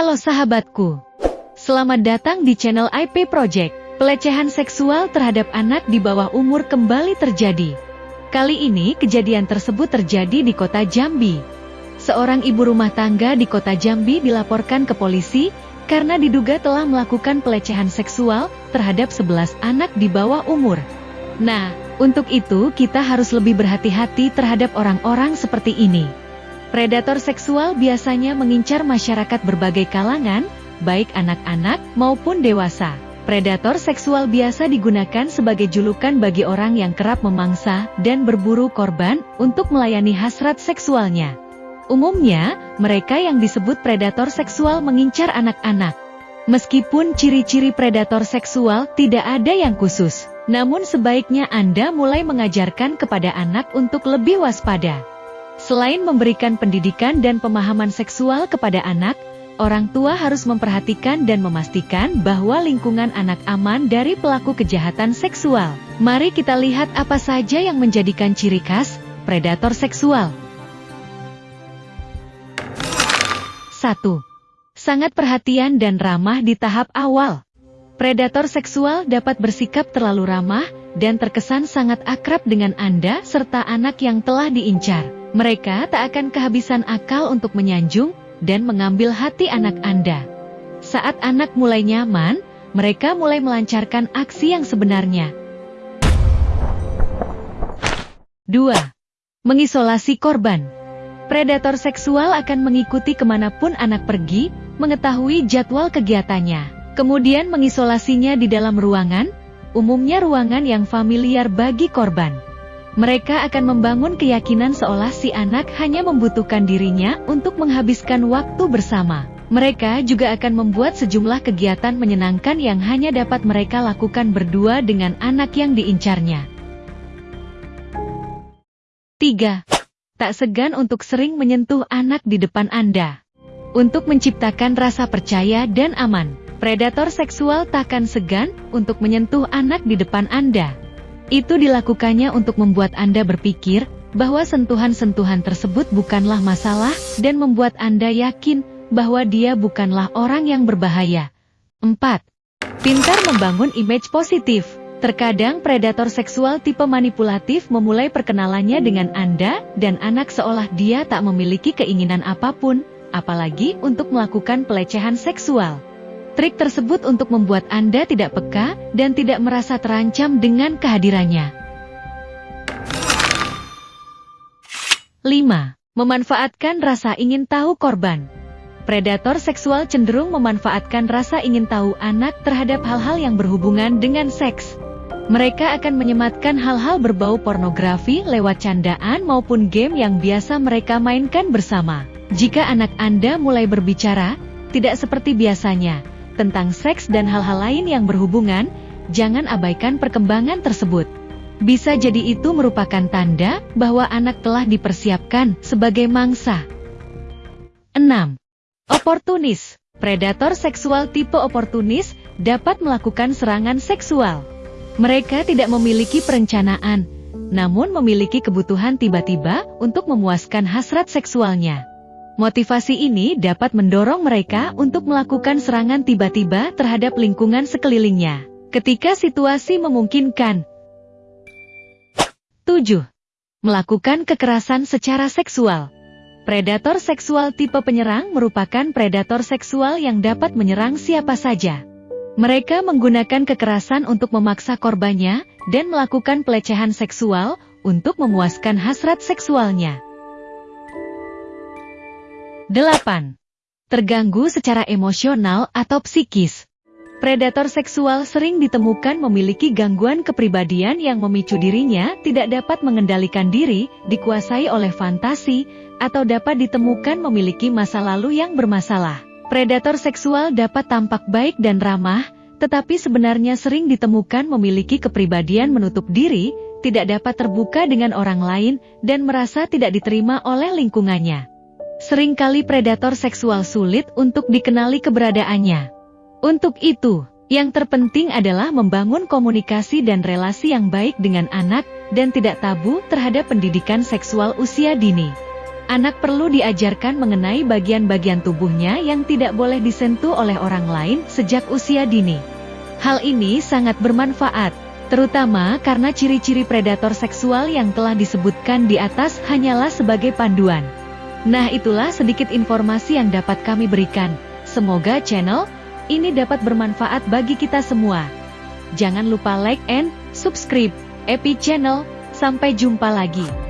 Halo sahabatku. Selamat datang di channel IP Project. Pelecehan seksual terhadap anak di bawah umur kembali terjadi. Kali ini kejadian tersebut terjadi di kota Jambi. Seorang ibu rumah tangga di kota Jambi dilaporkan ke polisi karena diduga telah melakukan pelecehan seksual terhadap 11 anak di bawah umur. Nah, untuk itu kita harus lebih berhati-hati terhadap orang-orang seperti ini. Predator seksual biasanya mengincar masyarakat berbagai kalangan, baik anak-anak maupun dewasa. Predator seksual biasa digunakan sebagai julukan bagi orang yang kerap memangsa dan berburu korban untuk melayani hasrat seksualnya. Umumnya, mereka yang disebut predator seksual mengincar anak-anak. Meskipun ciri-ciri predator seksual tidak ada yang khusus, namun sebaiknya Anda mulai mengajarkan kepada anak untuk lebih waspada. Selain memberikan pendidikan dan pemahaman seksual kepada anak, orang tua harus memperhatikan dan memastikan bahwa lingkungan anak aman dari pelaku kejahatan seksual. Mari kita lihat apa saja yang menjadikan ciri khas predator seksual. 1. Sangat perhatian dan ramah di tahap awal. Predator seksual dapat bersikap terlalu ramah dan terkesan sangat akrab dengan Anda serta anak yang telah diincar. Mereka tak akan kehabisan akal untuk menyanjung, dan mengambil hati anak Anda. Saat anak mulai nyaman, mereka mulai melancarkan aksi yang sebenarnya. 2. Mengisolasi korban. Predator seksual akan mengikuti ke mana pun anak pergi, mengetahui jadwal kegiatannya, kemudian mengisolasinya di dalam ruangan, umumnya ruangan yang familiar bagi korban. Mereka akan membangun keyakinan seolah si anak hanya membutuhkan dirinya untuk menghabiskan waktu bersama. Mereka juga akan membuat sejumlah kegiatan menyenangkan yang hanya dapat mereka lakukan berdua dengan anak yang diincarnya. 3. Tak segan untuk sering menyentuh anak di depan Anda. Untuk menciptakan rasa percaya dan aman, predator seksual takkan segan untuk menyentuh anak di depan Anda. Itu dilakukannya untuk membuat Anda berpikir bahwa sentuhan-sentuhan tersebut bukanlah masalah dan membuat Anda yakin bahwa dia bukanlah orang yang berbahaya. 4. Pintar membangun image positif. Terkadang predator seksual tipe manipulatif memulai perkenalannya dengan Anda dan anak seolah dia tak memiliki keinginan apa pun, apalagi untuk melakukan pelecehan seksual. Trik tersebut untuk membuat Anda tidak peka dan tidak merasa terancam dengan kehadirannya. 5. Memanfaatkan rasa ingin tahu korban. Predator seksual cenderung memanfaatkan rasa ingin tahu anak terhadap hal-hal yang berhubungan dengan seks. Mereka akan menyematkan hal-hal berbau pornografi lewat candaan maupun game yang biasa mereka mainkan bersama. Jika anak Anda mulai berbicara, tidak seperti biasanya, tentang seks dan hal-hal lain yang berhubungan, jangan abaikan perkembangan tersebut. Bisa jadi itu merupakan tanda bahwa anak telah dipersiapkan sebagai mangsa. 6. Oportunis Predator seksual tipe oportunis dapat melakukan serangan seksual. Mereka tidak memiliki perencanaan, namun memiliki kebutuhan tiba-tiba untuk memuaskan hasrat seksualnya. Motivasi ini dapat mendorong mereka untuk melakukan serangan tiba-tiba terhadap lingkungan sekelilingnya, ketika situasi memungkinkan. 7. Melakukan kekerasan secara seksual. Predator seksual tipe penyerang merupakan predator seksual yang dapat menyerang siapa saja. Mereka menggunakan kekerasan untuk memaksa korbannya dan melakukan pelecehan seksual untuk memuaskan hasrat seksualnya. 8. Terganggu secara emosional atau psikis. Predator seksual sering ditemukan memiliki gangguan kepribadian yang memicu dirinya tidak dapat mengendalikan diri, dikuasai oleh fantasi, atau dapat ditemukan memiliki masa lalu yang bermasalah. Predator seksual dapat tampak baik dan ramah, tetapi sebenarnya sering ditemukan memiliki kepribadian menutup diri, tidak dapat terbuka dengan orang lain, dan merasa tidak diterima oleh lingkungannya. Seringkali predator seksual sulit untuk dikenali keberadaannya. Untuk itu, yang terpenting adalah membangun komunikasi dan relasi yang baik dengan anak dan tidak tabu terhadap pendidikan seksual usia dini. Anak perlu diajarkan mengenai bagian-bagian tubuhnya yang tidak boleh disentuh oleh orang lain sejak usia dini. Hal ini sangat bermanfaat, terutama karena ciri-ciri predator seksual yang telah disebutkan di atas hanyalah sebagai panduan. Nah itulah sedikit informasi yang dapat kami berikan. Semoga channel ini dapat bermanfaat bagi kita semua. Jangan lupa like and subscribe Epi Channel. Sampai jumpa lagi.